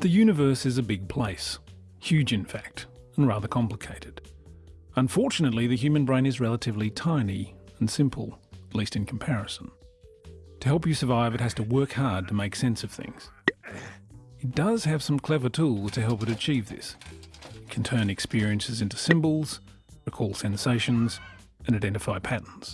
The universe is a big place, huge in fact, and rather complicated. Unfortunately, the human brain is relatively tiny and simple, at least in comparison. To help you survive, it has to work hard to make sense of things. It does have some clever tools to help it achieve this. It can turn experiences into symbols, recall sensations, and identify patterns.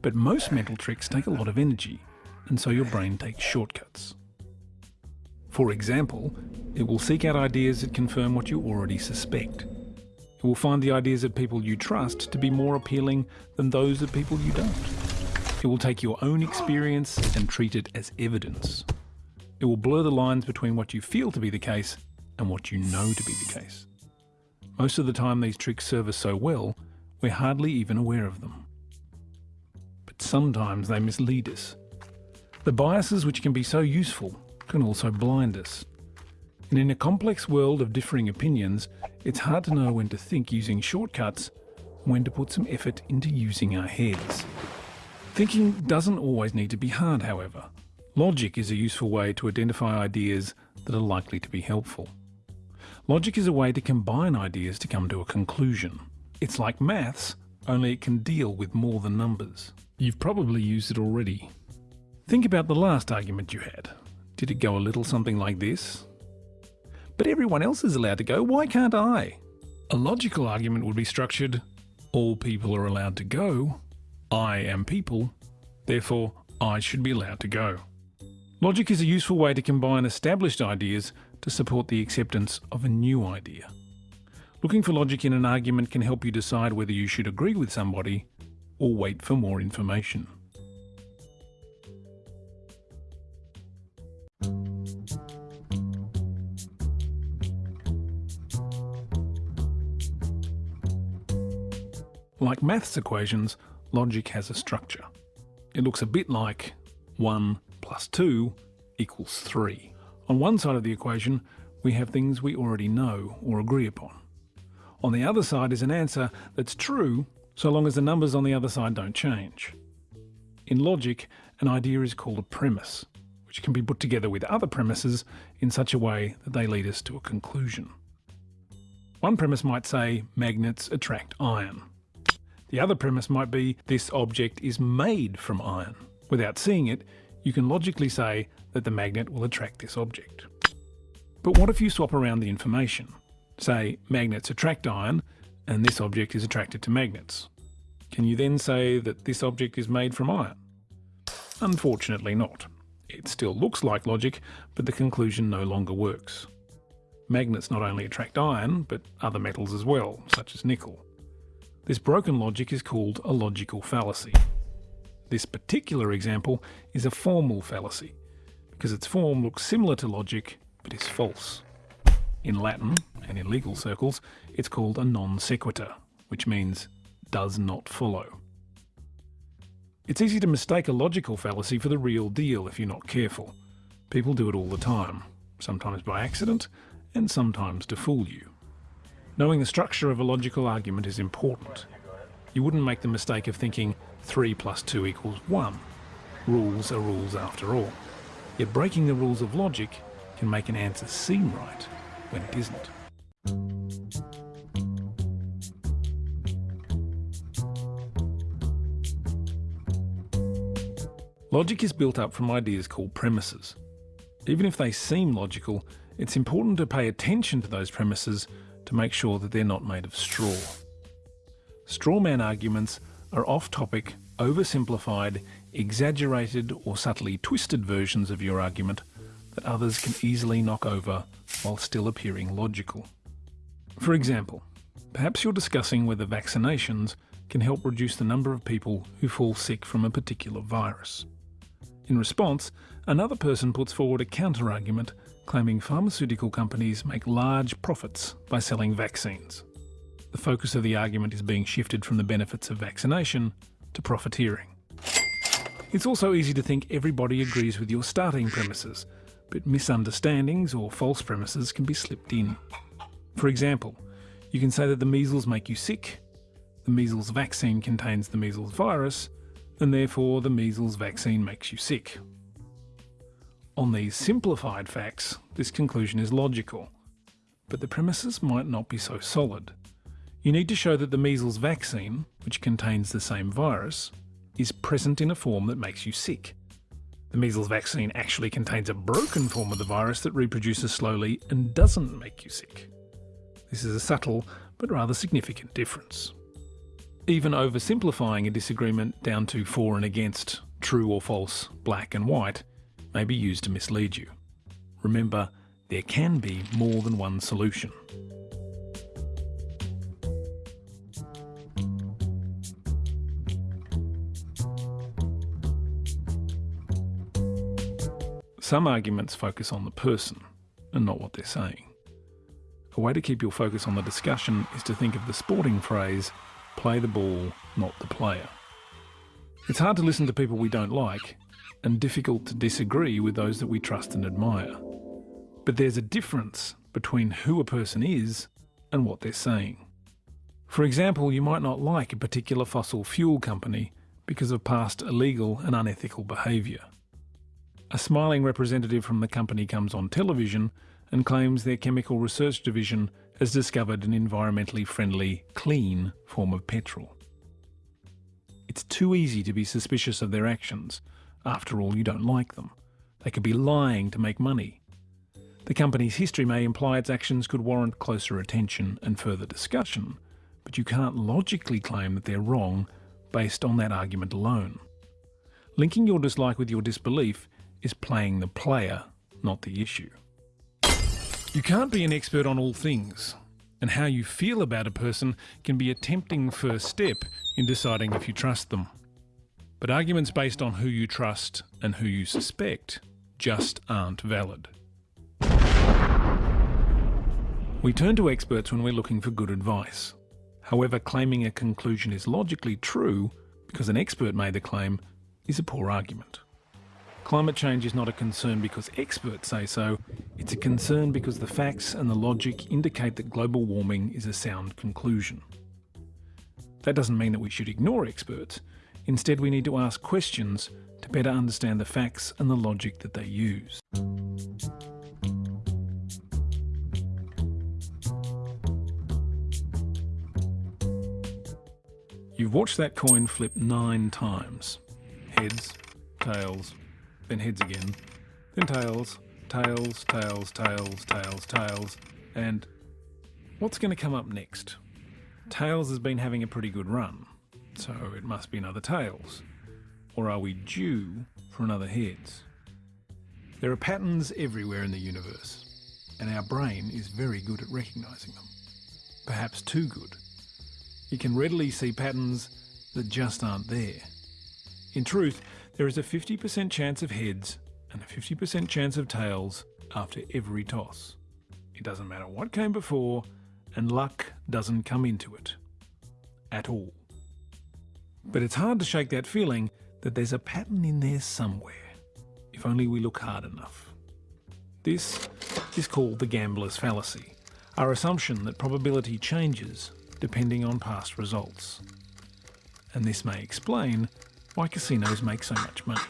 But most mental tricks take a lot of energy, and so your brain takes shortcuts. For example, it will seek out ideas that confirm what you already suspect. It will find the ideas of people you trust to be more appealing than those of people you don't. It will take your own experience and treat it as evidence. It will blur the lines between what you feel to be the case and what you know to be the case. Most of the time these tricks serve us so well, we're hardly even aware of them. But sometimes they mislead us. The biases which can be so useful can also blind us. And in a complex world of differing opinions, it's hard to know when to think using shortcuts when to put some effort into using our heads. Thinking doesn't always need to be hard, however. Logic is a useful way to identify ideas that are likely to be helpful. Logic is a way to combine ideas to come to a conclusion. It's like maths, only it can deal with more than numbers. You've probably used it already. Think about the last argument you had. Did it go a little something like this? But everyone else is allowed to go, why can't I? A logical argument would be structured all people are allowed to go, I am people, therefore I should be allowed to go. Logic is a useful way to combine established ideas to support the acceptance of a new idea. Looking for logic in an argument can help you decide whether you should agree with somebody or wait for more information. Like maths equations, logic has a structure. It looks a bit like 1 plus 2 equals 3. On one side of the equation, we have things we already know or agree upon. On the other side is an answer that's true so long as the numbers on the other side don't change. In logic, an idea is called a premise, which can be put together with other premises in such a way that they lead us to a conclusion. One premise might say magnets attract iron. The other premise might be this object is made from iron. Without seeing it, you can logically say that the magnet will attract this object. But what if you swap around the information? Say magnets attract iron and this object is attracted to magnets. Can you then say that this object is made from iron? Unfortunately not. It still looks like logic, but the conclusion no longer works. Magnets not only attract iron, but other metals as well, such as nickel. This broken logic is called a logical fallacy. This particular example is a formal fallacy, because its form looks similar to logic but is false. In Latin, and in legal circles, it's called a non sequitur, which means does not follow. It's easy to mistake a logical fallacy for the real deal if you're not careful. People do it all the time, sometimes by accident, and sometimes to fool you. Knowing the structure of a logical argument is important. You wouldn't make the mistake of thinking 3 plus 2 equals 1. Rules are rules after all. Yet breaking the rules of logic can make an answer seem right when it isn't. Logic is built up from ideas called premises. Even if they seem logical, it's important to pay attention to those premises to make sure that they're not made of straw. Strawman arguments are off-topic, oversimplified, exaggerated or subtly twisted versions of your argument that others can easily knock over while still appearing logical. For example, perhaps you're discussing whether vaccinations can help reduce the number of people who fall sick from a particular virus. In response, another person puts forward a counter-argument claiming pharmaceutical companies make large profits by selling vaccines. The focus of the argument is being shifted from the benefits of vaccination to profiteering. It's also easy to think everybody agrees with your starting premises, but misunderstandings or false premises can be slipped in. For example, you can say that the measles make you sick, the measles vaccine contains the measles virus, and therefore the measles vaccine makes you sick. On these simplified facts, this conclusion is logical, but the premises might not be so solid. You need to show that the measles vaccine, which contains the same virus, is present in a form that makes you sick. The measles vaccine actually contains a broken form of the virus that reproduces slowly and doesn't make you sick. This is a subtle but rather significant difference. Even oversimplifying a disagreement down to for and against, true or false, black and white, may be used to mislead you. Remember, there can be more than one solution. Some arguments focus on the person and not what they're saying. A way to keep your focus on the discussion is to think of the sporting phrase, play the ball, not the player. It's hard to listen to people we don't like, and difficult to disagree with those that we trust and admire. But there's a difference between who a person is and what they're saying. For example, you might not like a particular fossil fuel company because of past illegal and unethical behaviour. A smiling representative from the company comes on television and claims their chemical research division has discovered an environmentally friendly, clean form of petrol. It's too easy to be suspicious of their actions. After all, you don't like them. They could be lying to make money. The company's history may imply its actions could warrant closer attention and further discussion, but you can't logically claim that they're wrong based on that argument alone. Linking your dislike with your disbelief is playing the player, not the issue. You can't be an expert on all things, and how you feel about a person can be a tempting first step in deciding if you trust them. But arguments based on who you trust and who you suspect just aren't valid. We turn to experts when we're looking for good advice. However, claiming a conclusion is logically true because an expert made the claim is a poor argument. Climate change is not a concern because experts say so, it's a concern because the facts and the logic indicate that global warming is a sound conclusion. That doesn't mean that we should ignore experts. Instead, we need to ask questions to better understand the facts and the logic that they use. You've watched that coin flip nine times. Heads, tails, heads again, then tails, tails, tails, tails, tails, tails, and what's going to come up next? Tails has been having a pretty good run, so it must be another tails. Or are we due for another heads? There are patterns everywhere in the universe, and our brain is very good at recognising them. Perhaps too good. It can readily see patterns that just aren't there. In truth, there is a 50% chance of heads and a 50% chance of tails after every toss. It doesn't matter what came before, and luck doesn't come into it. At all. But it's hard to shake that feeling that there's a pattern in there somewhere, if only we look hard enough. This is called the gambler's fallacy, our assumption that probability changes depending on past results. And this may explain why casinos make so much money.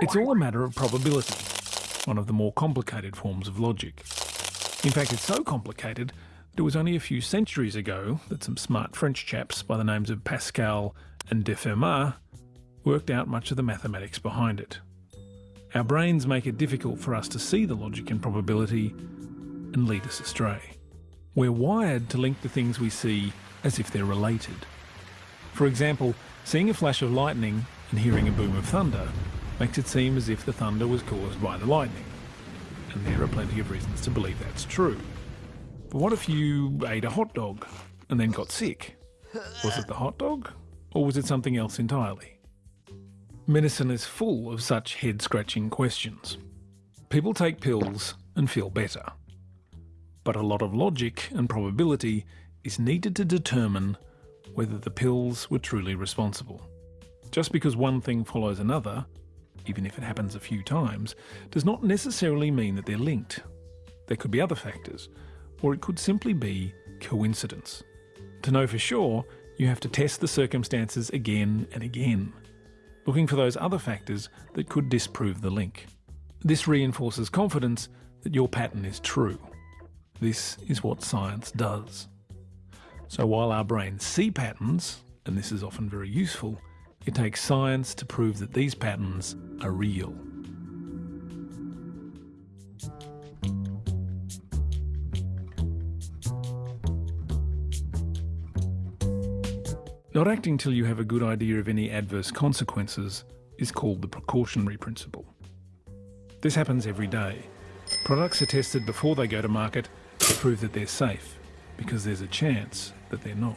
It's all a matter of probability, one of the more complicated forms of logic. In fact, it's so complicated that it was only a few centuries ago that some smart French chaps by the names of Pascal and de Fermat worked out much of the mathematics behind it. Our brains make it difficult for us to see the logic and probability and lead us astray. We're wired to link the things we see as if they're related. For example, Seeing a flash of lightning and hearing a boom of thunder makes it seem as if the thunder was caused by the lightning. And there are plenty of reasons to believe that's true. But what if you ate a hot dog and then got sick? Was it the hot dog? Or was it something else entirely? Medicine is full of such head scratching questions. People take pills and feel better. But a lot of logic and probability is needed to determine whether the pills were truly responsible. Just because one thing follows another, even if it happens a few times, does not necessarily mean that they're linked. There could be other factors, or it could simply be coincidence. To know for sure, you have to test the circumstances again and again, looking for those other factors that could disprove the link. This reinforces confidence that your pattern is true. This is what science does. So while our brains see patterns, and this is often very useful, it takes science to prove that these patterns are real. Not acting till you have a good idea of any adverse consequences is called the precautionary principle. This happens every day. Products are tested before they go to market to prove that they're safe, because there's a chance that they're not.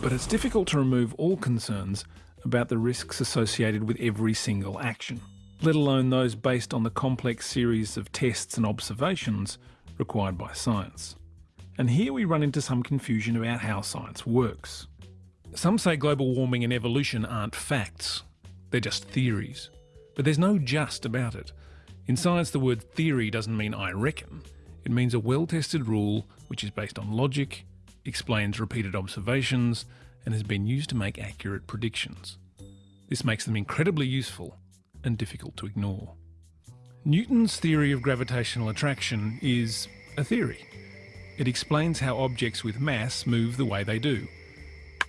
But it's difficult to remove all concerns about the risks associated with every single action, let alone those based on the complex series of tests and observations required by science. And here we run into some confusion about how science works. Some say global warming and evolution aren't facts, they're just theories. But there's no just about it. In science, the word theory doesn't mean I reckon. It means a well tested rule which is based on logic, explains repeated observations, and has been used to make accurate predictions. This makes them incredibly useful and difficult to ignore. Newton's theory of gravitational attraction is a theory. It explains how objects with mass move the way they do.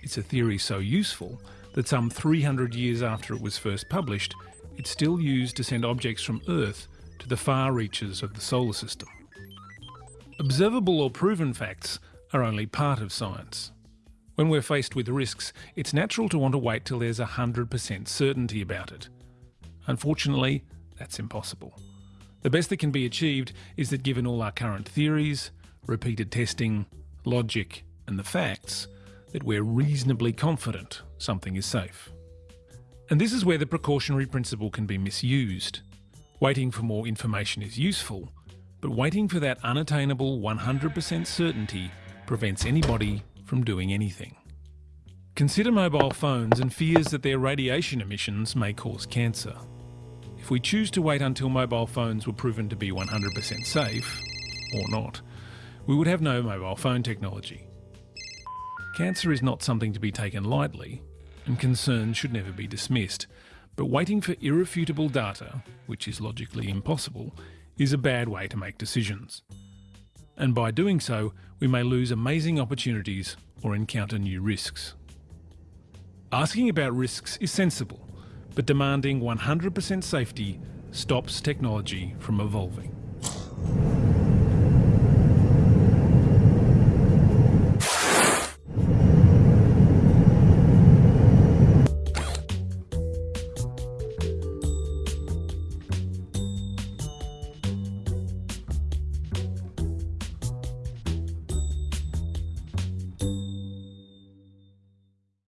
It's a theory so useful that some 300 years after it was first published, it's still used to send objects from Earth to the far reaches of the solar system. Observable or proven facts are only part of science. When we're faced with risks, it's natural to want to wait till there's 100% certainty about it. Unfortunately, that's impossible. The best that can be achieved is that given all our current theories, repeated testing, logic, and the facts, that we're reasonably confident something is safe. And this is where the precautionary principle can be misused. Waiting for more information is useful, but waiting for that unattainable 100% certainty prevents anybody from doing anything. Consider mobile phones and fears that their radiation emissions may cause cancer. If we choose to wait until mobile phones were proven to be 100% safe, or not, we would have no mobile phone technology. Cancer is not something to be taken lightly, and concerns should never be dismissed, but waiting for irrefutable data, which is logically impossible, is a bad way to make decisions and by doing so, we may lose amazing opportunities or encounter new risks. Asking about risks is sensible, but demanding 100% safety stops technology from evolving.